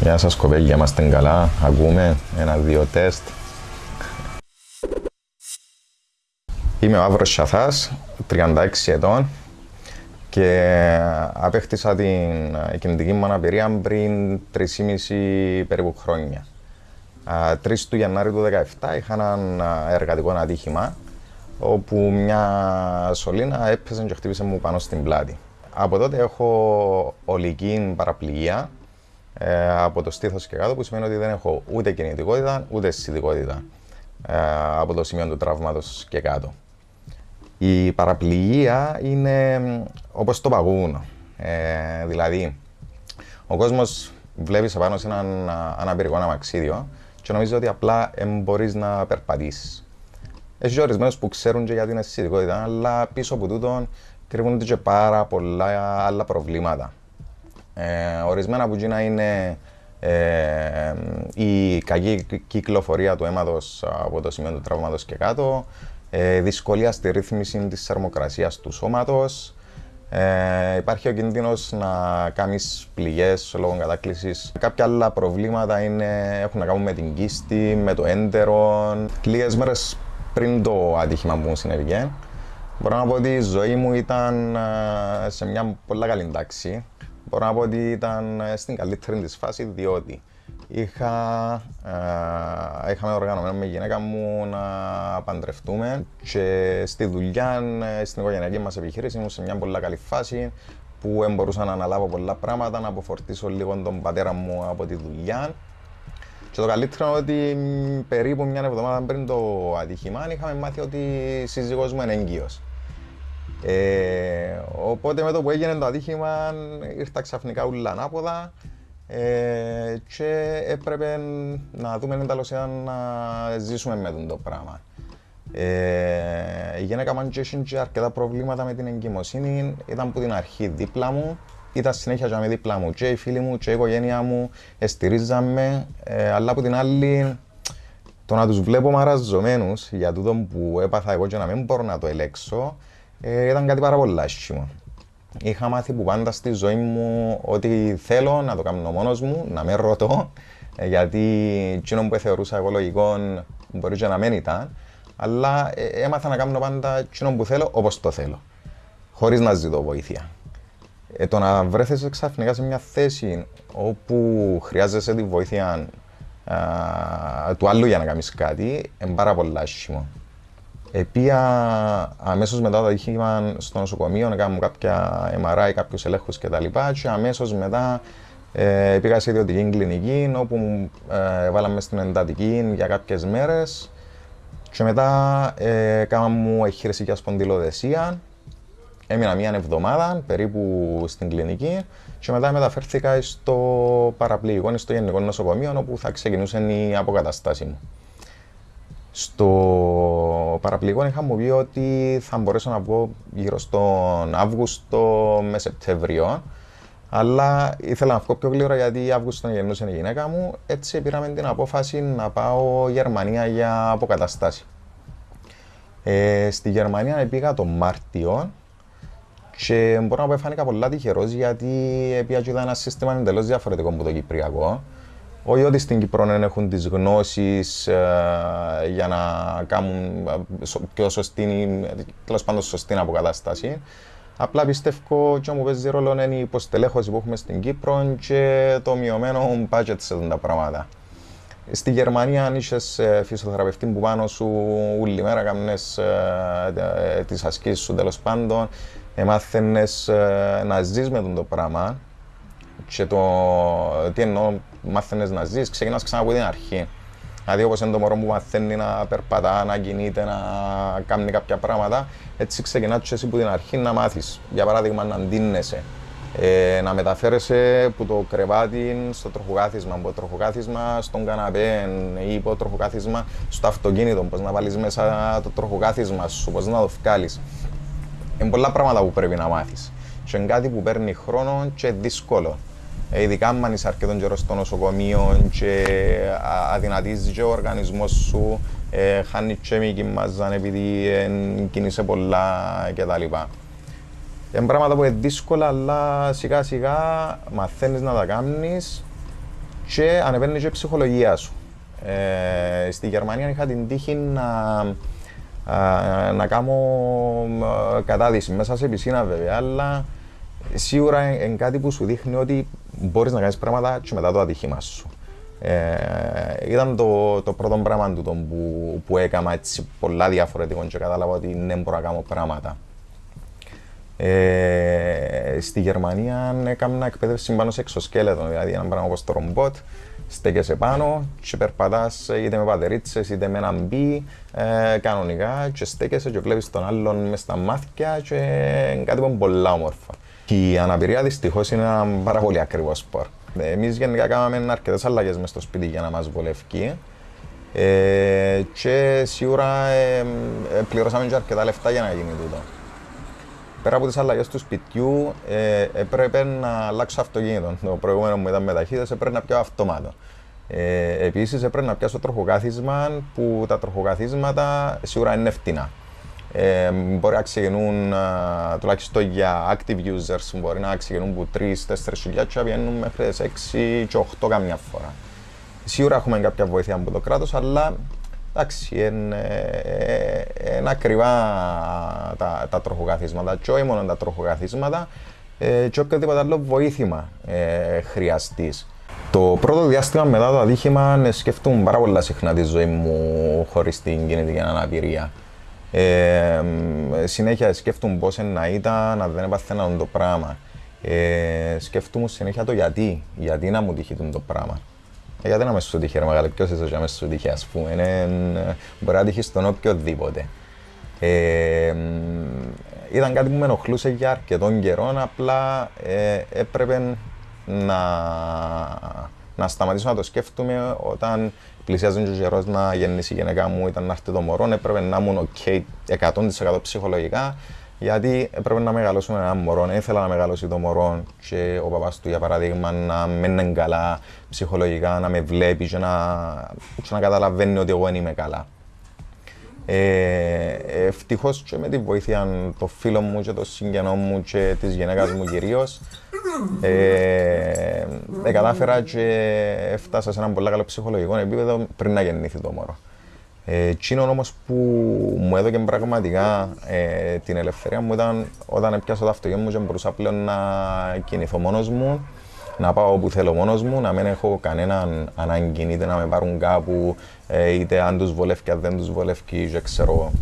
Γεια σας κοπέλια, είμαστε καλά. Ακούμε ένα-δύο τεστ. Είμαι ο Αύρος Σαθάς, 36 ετών και απέκτησα την κινητική μου αναπηρία πριν 3,5 περίπου χρόνια. 3 του Γενάρη του 2017 είχα ένα εργατικό ατύχημα όπου μια σωλήνα έπεσε και χτύπησε μου πάνω στην πλάτη. Από τότε έχω ολική παραπληγία ε, από το στήθος και κάτω, που σημαίνει ότι δεν έχω ούτε κινητικότητα ούτε αισθητικότητα ε, από το σημείο του τραύματος και κάτω. Η παραπληγία είναι όπως το παγούν. Ε, δηλαδή, ο κόσμος βλέπει πάνω σε έναν αναπηρικό αμαξίδιο και νομίζεις ότι απλά μπορείς να περπατήσεις. Έχει ορισμένους που ξέρουν και για την αισθητικότητα, αλλά πίσω από τούτο κρύβονται και πάρα πολλά άλλα προβλήματα. Ε, ορισμένα που γίνα είναι ε, η κακή κυκλοφορία του αίματος από το σημείο του τραύματος και κάτω, ε, δυσκολία στη ρύθμιση της θερμοκρασίας του σώματος, ε, υπάρχει ο κίνδυνος να κάνεις πληγές λόγω κατάκλησης. Κάποια άλλα προβλήματα είναι, έχουν να κάνουν με την κίστη, με το έντερο. Λίγες μέρες πριν το άτυχημα που μου συνέβηκε, μπορώ να πω ότι η ζωή μου ήταν ε, σε μια πολύ καλή τάξη μπορώ να πω ότι ήταν ε, στην καλύτερη της φάση διότι είχα, ε, είχαμε οργανωμένο με γυναίκα μου να παντρευτούμε και στη δουλειά, ε, στην οικογενειακή μας επιχείρηση ήμουν σε μια πολύ καλή φάση που μπορούσα να αναλάβω πολλά πράγματα, να αποφορτήσω λίγο τον πατέρα μου από τη δουλειά και το καλύτερο είναι ότι περίπου μια εβδομάδα πριν το ατύχημα είχαμε μάθει ότι η σύζυγός μου είναι έγκυος. Ε, οπότε με το που έγινε το ατύχημα ήρθα ξαφνικά ούλα ανάποδα ε, και έπρεπε να δούμε εντάλλως να ζήσουμε με το πράγμα. Ε, η γυναίκα μου είχε αρκετά προβλήματα με την εγκυμοσύνη, ήταν από την αρχή δίπλα μου, ήταν συνέχεια και με δίπλα μου και οι φίλοι μου και η οικογένεια μου στηρίζαμε, ε, αλλά από την άλλη το να τους βλέπω μαραζωμένους για τούτο που έπαθα εγώ και να μην μπορώ να το ελέξω, ε, ήταν κάτι πάρα πολύ άσχημο. Είχα μάθει που πάντα στη ζωή μου ότι θέλω να το κάνω μόνος μου, να με ρωτώ, ε, γιατί εκείνο που θεωρούσα εγώ λογικό μπορεί και να μην ήταν, αλλά ε, έμαθα να κάνω πάντα εκείνο που θέλω όπως το θέλω, χωρίς να ζητώ βοήθεια. Ε, το να βρέθεσαι ξαφνικά σε μια θέση όπου χρειάζεσαι τη βοήθεια α, του άλλου για να κάνεις κάτι, είναι πάρα πολύ άσχημο. Επία αμέσως μετά το ατύχημα στο νοσοκομείο να κάνουμε κάποια MRI, κάποιους ελέγχους κτλ. Και, και αμέσως μετά ε, πήγα σε ιδιωτική κλινική όπου ε, βάλαμε στην εντατική για κάποιες μέρες και μετά ε, κάναμε μου εγχείρηση για σπονδυλοδεσία. Έμεινα μία εβδομάδα περίπου στην κλινική και μετά μεταφέρθηκα στο παραπληγικό, στο γενικό νοσοκομείο όπου θα ξεκινούσε η αποκαταστάση μου. Στο παραπληγό είχα μου πει ότι θα μπορέσω να βγω γύρω στον Αύγουστο με Σεπτέμβριο. Αλλά ήθελα να βγω πιο γλύωρα γιατί Αύγουστο γεννούσε η γυναίκα μου. Έτσι πήραμε την απόφαση να πάω Γερμανία για αποκαταστάση. Ε, στη Γερμανία πήγα το Μάρτιο και μπορώ να πω φάνηκα πολλά τυχερός γιατί πήγα ένα σύστημα εντελώς διαφορετικό από το Κυπριακό. Όχι ότι στην Κύπρο δεν έχουν τις γνώσεις ε, για να κάνουν ε, πιο σωστή, τέλος πάντων σωστή αποκατάσταση. Απλά πιστεύω ότι μου παίζει ρόλο είναι η υποστελέχωση που έχουμε στην Κύπρο και το μειωμένο budget σε αυτά τα πράγματα. Στη Γερμανία, αν είσαι φυσιοθεραπευτή που πάνω σου όλη μέρα κάνουν ε, τις ασκήσεις σου τέλος πάντων, μάθαινε να ζεις με το πράγμα. Και το τι εννοώ μάθαινες να ζεις, ξεκινάς ξανά από την αρχή. Δηλαδή όπως είναι το μωρό που μαθαίνει να περπατά, να κινείται, να κάνει κάποια πράγματα, έτσι ξεκινάς και εσύ από την αρχή να μάθεις. Για παράδειγμα να αντίνεσαι, ε, να μεταφέρεσαι από το κρεβάτι στο τροχοκάθισμα, από το τροχοκάθισμα στον καναπέ ή από το τροχοκάθισμα στο αυτοκίνητο, πώς να βάλεις μέσα το τροχοκάθισμα σου, πώς να το βγάλεις. Είναι πολλά πράγματα που πρέπει να μάθεις. Και είναι κάτι που παίρνει χρόνο και δύσκολο. Ε, ειδικά αν είσαι αρκετό καιρό στο νοσοκομείο και αδυνατίζει και ο οργανισμός σου, ε, χάνεις και μη κοιμάζαν επειδή ε, κινείσαι πολλά κτλ. Είναι πράγματα που είναι δύσκολα, αλλά σιγά σιγά μαθαίνεις να τα κάνεις και ανεβαίνεις και η ψυχολογία σου. Ε, στη Γερμανία είχα την τύχη να, να κάνω κατάδυση μέσα σε πισίνα βέβαια, αλλά σίγουρα είναι κάτι που σου δείχνει ότι μπορείς να κάνεις πράγματα και μετά το ατυχήμα σου. Ε, ήταν το, το πρώτο πράγμα του που, που έκανα έτσι πολλά διαφορετικό και κατάλαβα ότι δεν ναι, μπορώ να κάνω πράγματα. Ε, στη Γερμανία έκανα εκπαίδευση πάνω σε εξωσκέλετο, δηλαδή ένα πράγμα όπως το ρομπότ, στέκεσαι πάνω και περπατάς είτε με πατερίτσες είτε με έναν μπι ε, κανονικά και στέκεσαι και βλέπεις τον άλλον μες στα μάτια και είναι κάτι που είναι πολλά όμορφα. Η αναπηρία δυστυχώς είναι ένα πάρα πολύ ακριβό σπορ. Εμείς γενικά κάναμε αρκετές αλλαγές μες στο σπίτι για να μας βολεύει. Ε, και σίγουρα ε, ε, πληρώσαμε και αρκετά λεφτά για να γίνει τούτο. Πέρα από τις αλλαγές του σπιτιού, ε, έπρεπε να αλλάξω αυτοκίνητο. Το προηγούμενο μου ήταν με ταχύτητες, έπρεπε να πιάω αυτομάτο. Ε, Επίσης, έπρεπε να πιάσω τροχοκάθισμα που τα τροχοκαθίσματα σίγουρα είναι φτηνά. Ε, μπορεί να ξεκινούν τουλάχιστον για active users, μπορεί να ξεκινούν από 3-4 χιλιάδες και βγαίνουν μέχρι 6 και 8 καμιά φορά. Σίγουρα έχουμε κάποια βοήθεια από το κράτος, αλλά εντάξει, είναι, είναι ακριβά τα, τα τροχοκαθίσματα και όχι μόνο τα τροχοκαθίσματα ε, και οποιοδήποτε άλλο βοήθημα ε, χρειαστείς. Το πρώτο διάστημα μετά το ατύχημα σκεφτούμε πάρα πολλά συχνά τη ζωή μου χωρίς την κινητική αναπηρία. Ε, συνέχεια σκέφτομαι πώς να ήταν να δεν έπαθαινα το πράγμα. Ε, σκέφτομαι συνέχεια το γιατί. Γιατί να μου τυχεί το πράγμα. Ε, γιατί να με σου τυχεί, ρε μεγάλε, ποιος είσαι για με σου τυχεί, ας πούμε. Είναι, μπορεί να τυχεί στον οποιοδήποτε. Ε, ήταν κάτι που με ενοχλούσε για αρκετόν καιρό, απλά ε, έπρεπε να, να σταματήσω να το σκέφτομαι όταν πλησιάζει ο καιρός να γεννήσει η γυναίκα μου, ήταν να έρθει το μωρό, έπρεπε να ήμουν OK 100% ψυχολογικά, γιατί έπρεπε να μεγαλώσουμε ένα μωρό. Ήθελα να μεγαλώσει το μωρό και ο παπάς του, για παράδειγμα, να μένει καλά ψυχολογικά, να με βλέπει και να, και να καταλαβαίνει ότι εγώ δεν είμαι καλά. Ε, Ευτυχώς και με τη βοήθεια των φίλων μου και των συγγενών μου και της γυναίκας μου κυρίως, ε, ε, κατάφερα και έφτασα σε ένα πολύ καλό ψυχολογικό επίπεδο πριν να γεννήθει το μωρό. Ε, Τσίνο όμως που μου έδωκε πραγματικά ε, την ελευθερία μου ήταν όταν έπιασα το αυτοκίνητο μου και μπορούσα πλέον να κινηθώ μόνος μου, να πάω όπου θέλω μόνος μου, να μην έχω κανέναν ανάγκη είτε να με πάρουν κάπου, ε, είτε αν τους βολεύει, αν δεν τους βολεύει, δεν ξέρω.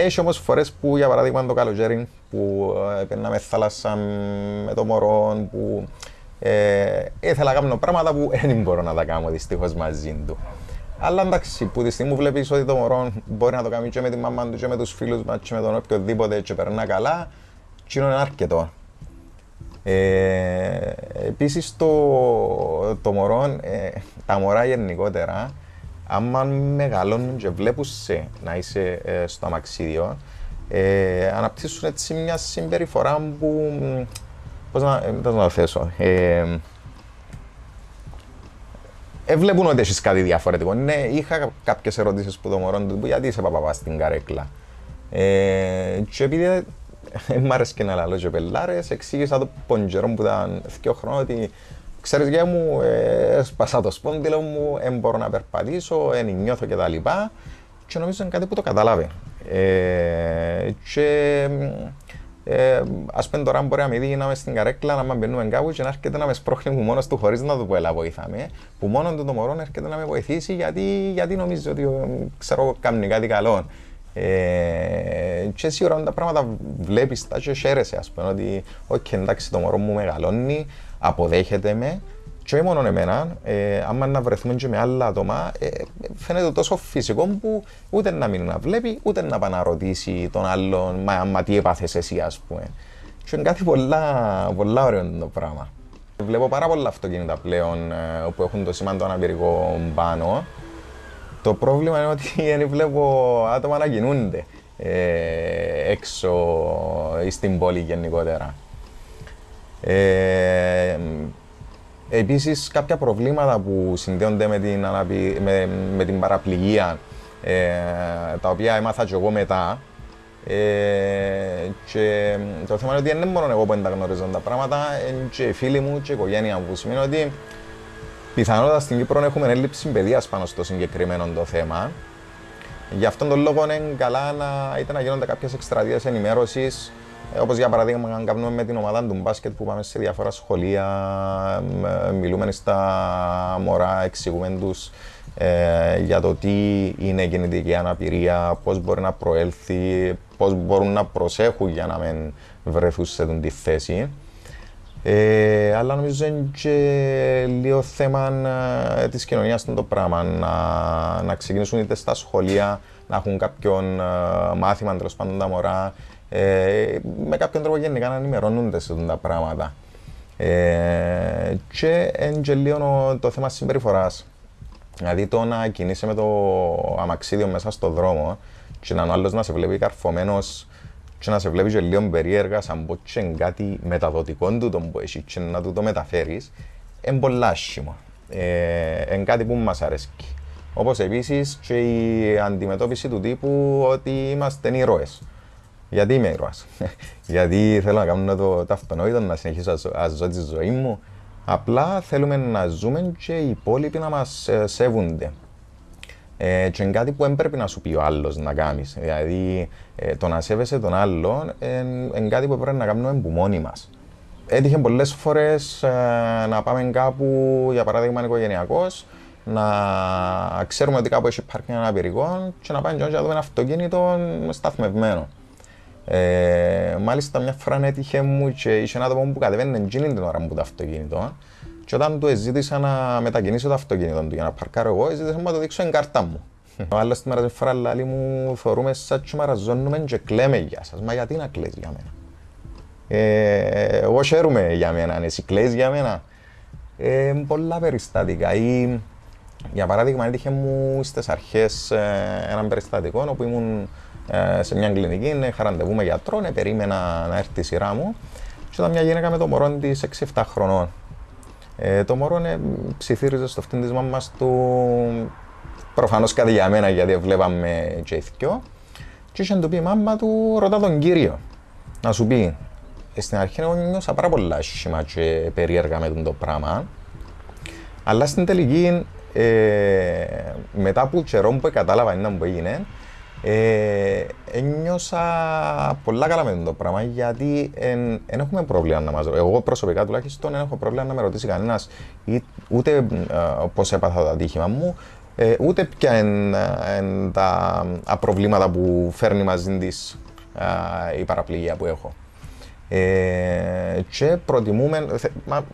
Έχει όμως φορές που για παράδειγμα το καλοκαίρι που ε, με θάλασσα με το μωρό, που ε, ήθελα να κάνω πράγματα που δεν μπορώ να τα κάνω δυστυχώς μαζί του. Αλλά εντάξει, που τη στιγμή βλέπεις ότι το μωρό μπορεί να το κάνει και με τη μαμά του, και με τους φίλους μας, και με τον οποιοδήποτε, και περνά καλά, και είναι αρκετό. Ε, Επίσης, το, το μωρό, ε, τα μωρά γενικότερα, άμα μεγαλώνουν και βλέπουν σε να είσαι ε, στο αμαξίδιο, ε, αναπτύσσουν έτσι μια συμπεριφορά που. Πώς να, ε, να το θέσω. Ε, ε, βλέπουν ότι έχεις κάτι διαφορετικό. Ναι, είχα κάποιες ερωτήσεις που το μωρό του γιατί είσαι παπαπά στην καρέκλα. Ε, και επειδή ε, μ' άρεσε και να λέω και πελάρες, εξήγησα το ποντζερό που ήταν δύο χρόνια ότι ξέρεις για μου, ε, σπασά το σπόνδυλο μου, δεν μπορώ να περπατήσω, δεν νιώθω κτλ. Και, και νομίζω είναι κάτι που το κατάλαβε. Ε, και ε, ας πούμε τώρα μπορεί να με δει να είμαι στην καρέκλα, να με μπαίνουμε κάπου και να έρχεται να μες σπρώχνει μου μόνος του χωρίς να του πω έλα βοήθαμε. Που μόνο του το μωρό έρχεται να με βοηθήσει γιατί, γιατί νομίζει ότι ξέρω κάνει κάτι καλό. Ε, και σίγουρα τα πράγματα βλέπεις τα και χαίρεσαι ας πούμε ότι okay, εντάξει το μωρό μου μεγαλώνει, αποδέχεται με και όχι μόνο εμένα, ε, άμα να βρεθούμε και με άλλα άτομα, ε, φαίνεται τόσο φυσικό που ούτε να μην να βλέπει, ούτε να πάει να ρωτήσει τον άλλον, μα, μα τι έπαθες εσύ, ας πούμε. Και είναι κάτι πολλά, πολλά ωραίο το πράγμα. Βλέπω πάρα πολλά αυτοκίνητα πλέον ε, που έχουν το σήμα το αναπηρικό πάνω. Το πρόβλημα είναι ότι δεν βλέπω άτομα να κινούνται ε, έξω ή στην πόλη γενικότερα. Ε, Επίσης, κάποια προβλήματα που συνδέονται με την, αναπη... με, με την παραπληγία, ε, τα οποία έμαθα και εγώ μετά. Ε, και το θέμα είναι ότι δεν είναι μόνο εγώ που δεν τα γνωρίζω τα πράγματα, είναι και οι φίλοι μου και η οικογένεια μου. Που σημαίνει ότι Πιθανότατα στην Κύπρο έχουμε έλλειψη παιδείας πάνω στο συγκεκριμένο το θέμα. Γι' αυτόν τον λόγο είναι καλά να, είτε να γίνονται κάποιες εκστρατείες ενημέρωση, όπως για παράδειγμα, αν κάνουμε με την ομάδα του μπάσκετ που πάμε σε διάφορα σχολεία, μιλούμε στα μωρά, εξηγούμε τους ε, για το τι είναι γεννητική αναπηρία, πώς μπορεί να προέλθει, πώς μπορούν να προσέχουν για να μην βρεθούν σε αυτή τη θέση. Ε, αλλά νομίζω είναι και λίγο θέμα ε, της κοινωνίας το πράγμα, να, να ξεκινήσουν είτε στα σχολεία, να έχουν κάποιον ε, μάθημα τέλος πάντων τα μωρά, ε, με κάποιον τρόπο γενικά να ενημερώνονται σε αυτά τα πράγματα. Ε, και είναι και λίγο το θέμα συμπεριφοράς. Δηλαδή το να κινείσαι με το αμαξίδιο μέσα στο δρόμο και να ο άλλος να σε βλέπει καρφωμένος και να σε βλέπει και λίγο περίεργα σαν πω και κάτι μεταδοτικό του τον που έχει και να του το μεταφέρεις είναι πολύ άσχημο. Ε, είναι κάτι που μας αρέσει. Όπως επίσης και η αντιμετώπιση του τύπου ότι είμαστε ήρωες. Γιατί είμαι ήρωας. Γιατί θέλω να κάνω το, το αυτονόητο, να συνεχίσω να ζω τη ζωή μου. Απλά θέλουμε να ζούμε και οι υπόλοιποι να μας ε, σέβονται. Ε, και είναι κάτι που δεν πρέπει να σου πει ο άλλος να κάνεις. Δηλαδή, ε, το να σέβεσαι τον άλλον είναι κάτι που πρέπει να κάνουμε από μόνοι μας. Έτυχε πολλές φορές ε, να πάμε κάπου, για παράδειγμα, οικογενειακός, να ξέρουμε ότι κάπου έχει πάρκινγκ αναπηρικών και να πάμε και να δούμε ένα αυτοκίνητο σταθμευμένο. Ε, μάλιστα, μια φορά έτυχε μου και είχε ένα άτομο που κατεβαίνει την ώρα μου το αυτοκίνητο και όταν του ζήτησα να μετακινήσω το αυτοκίνητο του για να παρκάρω εγώ, ζήτησα να το δείξω εν κάρτα μου. Ο άλλος τη μέρα τη φορά λέει μου θεωρούμε σαν και μαραζώνουμε και κλαίμε για σας. Μα γιατί να κλαις για μένα; Ε, εγώ χαίρομαι για μένα, εσύ κλαις για μένα. Ε, πολλά περιστατικά. Ή, για παράδειγμα, έτυχε μου στις αρχές ε, έναν περιστατικό όπου ήμουν ε, σε μια κλινική, είχα ραντεβού με γιατρό, ε, περίμενα να έρθει η σειρά μου. Και ήταν μια γυναίκα με το μωρό της 6-7 χρονών. Ε, το μωρό ε, ψιθύριζε στο αυτήν της μάμας του προφανώς κάτι για μένα γιατί βλέπαμε και ηθικιό και είχε του πει η μάμα του ρωτά τον κύριο να σου πει ε, στην αρχή εγώ νιώσα πάρα πολλά άσχημα και περίεργα με το πράγμα. Αλλά στην τελική ε, μετά από καιρό που κατάλαβα είναι που έγινε ε, ένιωσα πολλά καλά με το πράγμα γιατί δεν έχουμε πρόβλημα να μας ρωτήσει. Εγώ προσωπικά τουλάχιστον δεν έχω πρόβλημα να με ρωτήσει κανένας ούτε ε, πώς έπαθα το ατύχημα μου, ε, ούτε ποια είναι τα προβλήματα που φέρνει μαζί της η παραπληγία που έχω. Ε, και προτιμούμε,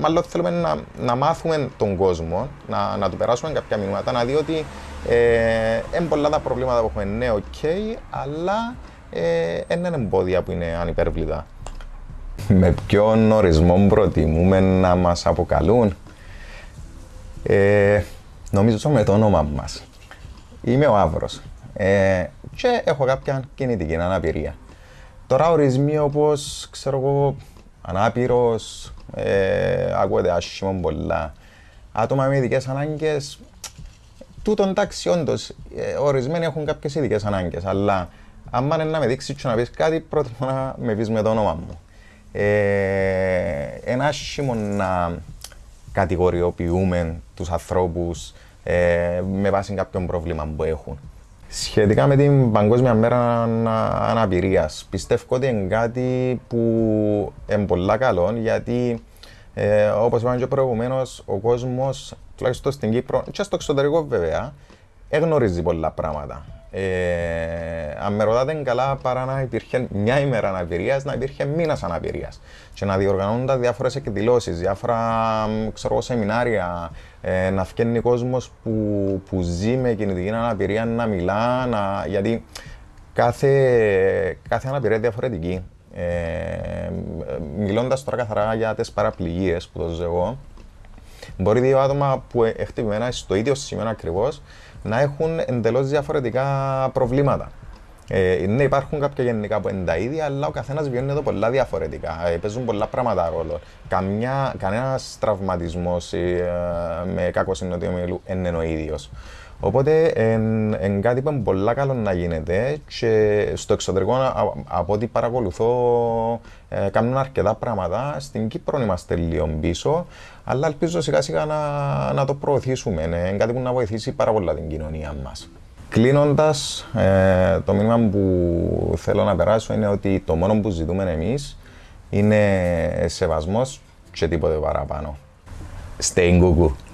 μάλλον θέλουμε να, να μάθουμε τον κόσμο, να, να του περάσουμε κάποια μηνύματα, να δει ότι ε, είναι πολλά τα προβλήματα που έχουμε, ναι, OK, okay, αλλά ε, είναι εμπόδια που είναι ανυπέρβλητα. Με ποιον ορισμό προτιμούμε να μας αποκαλούν; Ε, νομίζω με το όνομα μας. Είμαι ο Σταύρος ε, και έχω κάποια κινητική αναπηρία. Τώρα ορισμοί όπως, ξέρω εγώ, ανάπηρος, ε, ακούγεται άσχημο πολλά. Άτομα με ειδικές ανάγκες, τούτο εντάξει όντως, ε, ορισμένοι έχουν κάποιες ειδικές ανάγκες, αλλά άμα είναι να με δείξεις και να πεις κάτι, προτιμώ να με πεις με το όνομα μου. Ε, ένα άσχημο να κατηγοριοποιούμε τους ανθρώπους ε, με βάση κάποιον πρόβλημα που έχουν. Σχετικά με την Παγκόσμια Μέρα Αναπηρίας, πιστεύω ότι είναι κάτι που είναι πολύ καλό γιατί ε, όπως είπαμε και προηγουμένως, ο κόσμος, τουλάχιστον στην Κύπρο και στο εξωτερικό βέβαια, εγνωρίζει πολλά πράγματα. Ε, αν με ρωτάτε καλά, παρά να υπήρχε μια ημέρα αναπηρίας, να υπήρχε μήνας αναπηρίας. Και να διοργανώνονται διάφορες εκδηλώσεις, διάφορα ξέρω, σεμινάρια, ε, να φτιάχνει κόσμος που, που ζει με κινητική αναπηρία να μιλά, να, γιατί κάθε, κάθε αναπηρία είναι διαφορετική. Ε, Μιλώντας τώρα καθαρά για τις παραπληγίες που το ζω εγώ, μπορεί δύο άτομα που χτυπημένα στο ίδιο σημείο ακριβώς να έχουν εντελώς διαφορετικά προβλήματα. Ε, ναι, υπάρχουν κάποια γενικά που είναι τα ίδια, αλλά ο καθένας βιώνει εδώ πολλά διαφορετικά. Ε, παίζουν πολλά πράγματα ρόλο. Κανένας τραυματισμός ε, με κακό συνοδείο μυαλού δεν είναι ο ίδιος. Οπότε είναι κάτι που είναι πολύ καλό να γίνεται και στο εξωτερικό από ό,τι παρακολουθώ ε, κάνουν αρκετά πράγματα. Στην Κύπρο είμαστε λίγο πίσω, αλλά ελπίζω σιγά σιγά να, να το προωθήσουμε. Είναι κάτι που να βοηθήσει πάρα πολλά την κοινωνία μας. Κλείνοντας, ε, το μήνυμα που θέλω να περάσω είναι ότι το μόνο που ζητούμε εμείς είναι σεβασμός και τίποτε παραπάνω. Stay in